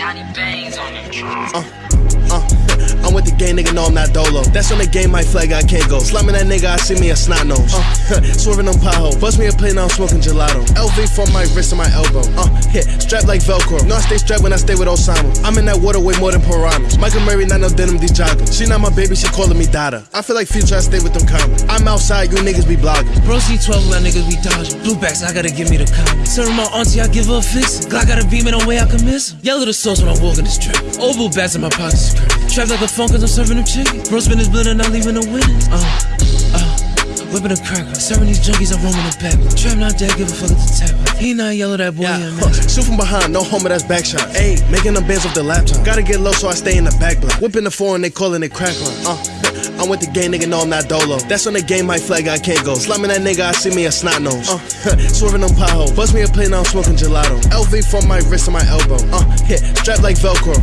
Johnny Bangs on the drum. Uh, uh. I'm with the gang, nigga, no, I'm not dolo. That's on the game, my flag, I can't go. Slamming that nigga, I see me a snot nose. Uh, swerving on pothole. Bust me a plate, now I'm smoking gelato. LV from my wrist and my elbow. Uh, hit, strapped like Velcro. No, I stay strapped when I stay with Osama. I'm in that water way more than piranhas. Michael Murray, not no denim, these joggers. She not my baby, she calling me Dada. I feel like future, I stay with them commas. I'm outside, you niggas be blogging. Bro, C12, my niggas be dodging. Blue backs, I gotta give me the comment. Serving my auntie, I give her a fix. Glock got a beam in a way I can miss. Yellow the sauce when I walk in this trap. Oval bats in my pockets is crazy. Trap like a phone cause I'm serving them chicken. Bro, spin his blood and not leaving no witness. Uh, uh. Whipping a cracker, serving these junkies, I'm roaming the back. Trap not dead, give a fuck at the tap. He not yellow, that boy, yeah, huh. Shoot from behind, no homer, that's back shot. Ayy, making them bands off the laptop. Gotta get low, so I stay in the back block. Whipping the four and they calling it crack line. Uh, I'm with the gang, nigga, no, I'm not dolo. That's on the game, my flag, I can't go. Slamming that nigga, I see me a snot nose. Uh, swerving them potholes. Bust me a plate, now I'm smoking gelato. LV from my wrist and my elbow. Uh, hit, strapped like Velcro.